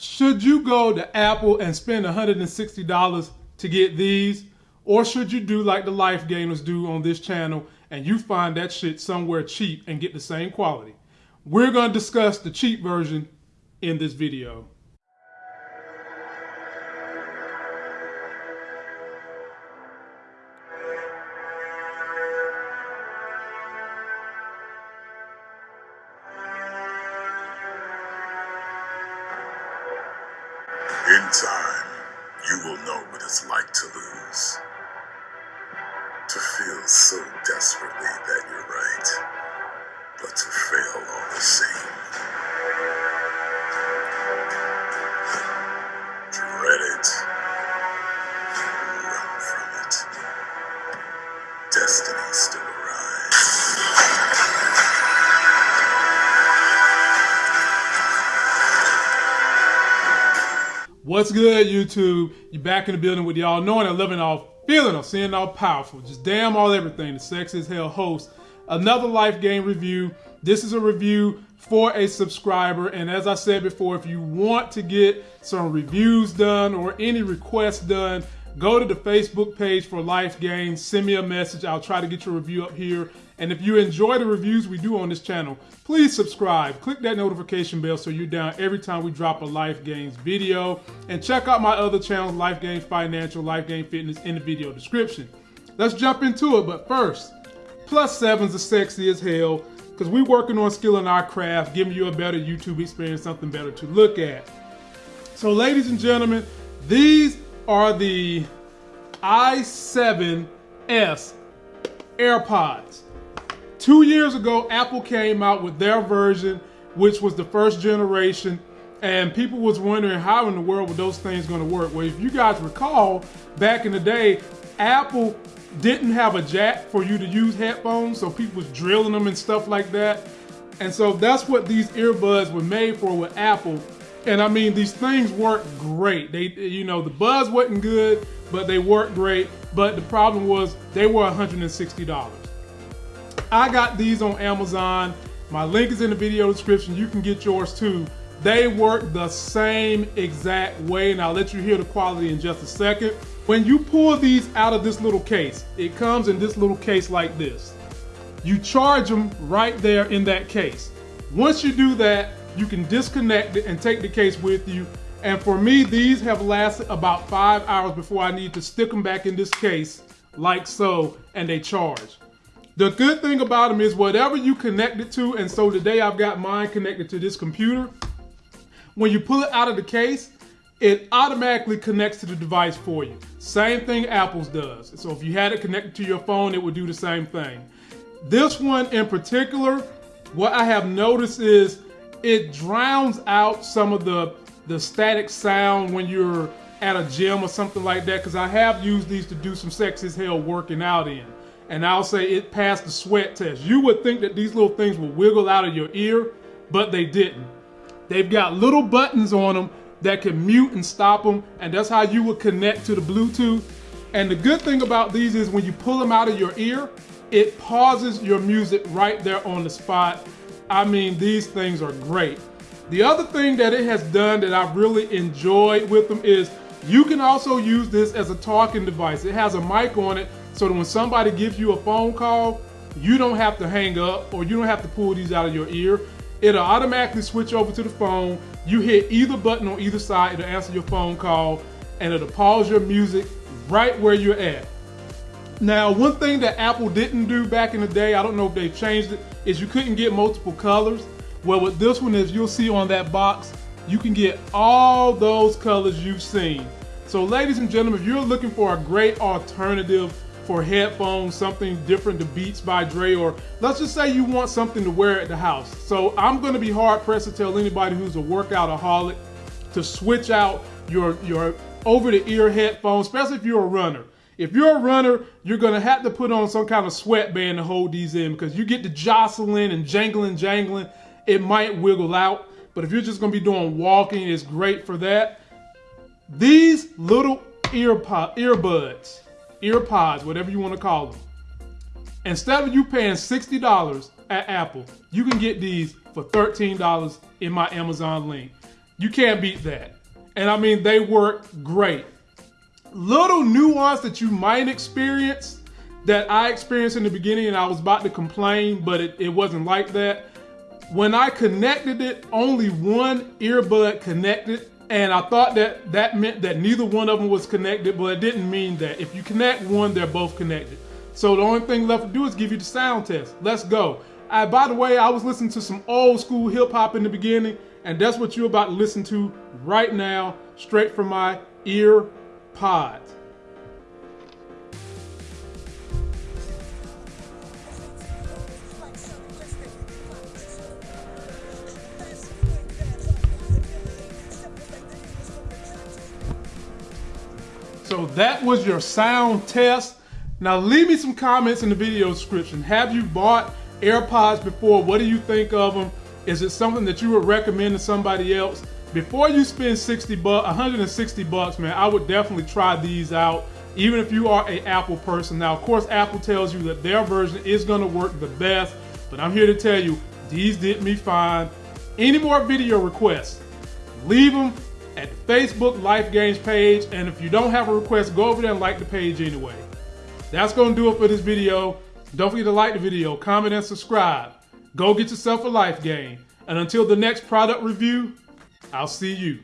Should you go to Apple and spend $160 to get these? Or should you do like the life gamers do on this channel and you find that shit somewhere cheap and get the same quality? We're going to discuss the cheap version in this video. Time, you will know what it's like to lose. To feel so desperately that you're right, but to fail all the same. What's good, YouTube? You back in the building with y'all knowing and loving all feeling of seeing all powerful. Just damn all everything. The Sex is Hell host. Another life game review. This is a review for a subscriber. And as I said before, if you want to get some reviews done or any requests done, go to the Facebook page for Life Games. Send me a message. I'll try to get your review up here. And if you enjoy the reviews we do on this channel, please subscribe. Click that notification bell so you're down every time we drop a Life Games video. And check out my other channels, Life Games Financial, Life Game Fitness, in the video description. Let's jump into it. But first, plus sevens are sexy as hell because we're working on skilling our craft, giving you a better YouTube experience, something better to look at. So, ladies and gentlemen, these are the i7S AirPods. Two years ago, Apple came out with their version, which was the first generation, and people was wondering how in the world were those things going to work. Well, if you guys recall, back in the day, Apple didn't have a jack for you to use headphones, so people was drilling them and stuff like that. And so that's what these earbuds were made for with Apple. And I mean, these things work great. They, you know, the buzz wasn't good, but they worked great. But the problem was they were $160. I got these on Amazon. My link is in the video description. You can get yours too. They work the same exact way, and I'll let you hear the quality in just a second. When you pull these out of this little case, it comes in this little case like this. You charge them right there in that case. Once you do that, you can disconnect it and take the case with you. And for me, these have lasted about five hours before I need to stick them back in this case like so, and they charge. The good thing about them is whatever you connect it to, and so today I've got mine connected to this computer. When you pull it out of the case, it automatically connects to the device for you. Same thing Apple's does. So if you had it connected to your phone, it would do the same thing. This one in particular, what I have noticed is it drowns out some of the, the static sound when you're at a gym or something like that, because I have used these to do some sex as hell working out in and I'll say it passed the sweat test. You would think that these little things would wiggle out of your ear, but they didn't. They've got little buttons on them that can mute and stop them, and that's how you would connect to the Bluetooth. And the good thing about these is when you pull them out of your ear, it pauses your music right there on the spot. I mean, these things are great. The other thing that it has done that I've really enjoyed with them is you can also use this as a talking device. It has a mic on it so that when somebody gives you a phone call, you don't have to hang up or you don't have to pull these out of your ear. It'll automatically switch over to the phone. You hit either button on either side, it'll answer your phone call and it'll pause your music right where you're at. Now, one thing that Apple didn't do back in the day, I don't know if they've changed it, is you couldn't get multiple colors. Well, with this one, as you'll see on that box, you can get all those colors you've seen. So ladies and gentlemen, if you're looking for a great alternative for headphones, something different to Beats by Dre, or let's just say you want something to wear at the house. So I'm gonna be hard pressed to tell anybody who's a workoutaholic to switch out your, your over the ear headphones, especially if you're a runner. If you're a runner, you're gonna have to put on some kind of sweatband to hold these in because you get the jostling and jangling, jangling, it might wiggle out. But if you're just gonna be doing walking, it's great for that. These little ear earbuds, ear pods, whatever you want to call them. Instead of you paying $60 at Apple, you can get these for $13 in my Amazon link. You can't beat that. And I mean, they work great. Little nuance that you might experience that I experienced in the beginning, and I was about to complain, but it, it wasn't like that. When I connected it, only one earbud connected, and I thought that that meant that neither one of them was connected, but it didn't mean that. If you connect one, they're both connected. So the only thing left to do is give you the sound test. Let's go. I, by the way, I was listening to some old school hip hop in the beginning, and that's what you're about to listen to right now, straight from my ear pods. So that was your sound test. Now leave me some comments in the video description. Have you bought AirPods before? What do you think of them? Is it something that you would recommend to somebody else? Before you spend 60 bucks, 160 bucks, man, I would definitely try these out, even if you are a Apple person. Now, of course, Apple tells you that their version is gonna work the best, but I'm here to tell you, these did me fine. Any more video requests, leave them at the Facebook Life Games page, and if you don't have a request, go over there and like the page anyway. That's gonna do it for this video. Don't forget to like the video, comment, and subscribe. Go get yourself a life game. And until the next product review, I'll see you.